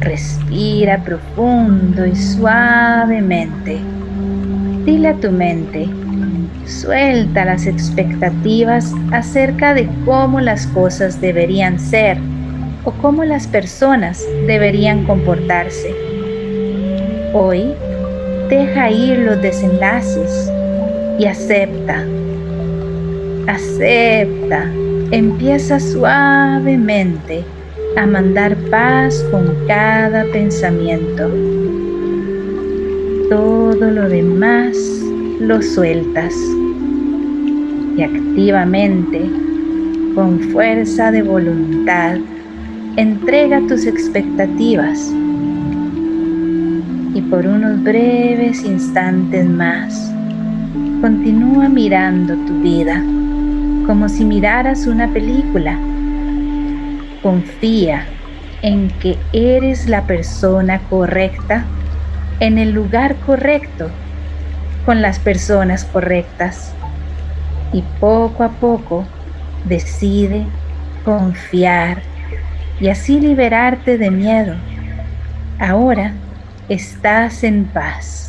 Respira profundo y suavemente. Dile a tu mente, suelta las expectativas acerca de cómo las cosas deberían ser o cómo las personas deberían comportarse. Hoy, deja ir los desenlaces y acepta. Acepta. Empieza suavemente a mandar paz con cada pensamiento. Todo lo demás lo sueltas y activamente, con fuerza de voluntad, entrega tus expectativas y por unos breves instantes más continúa mirando tu vida como si miraras una película confía en que eres la persona correcta en el lugar correcto con las personas correctas y poco a poco decide confiar y así liberarte de miedo. Ahora estás en paz.